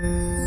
Mm-hmm.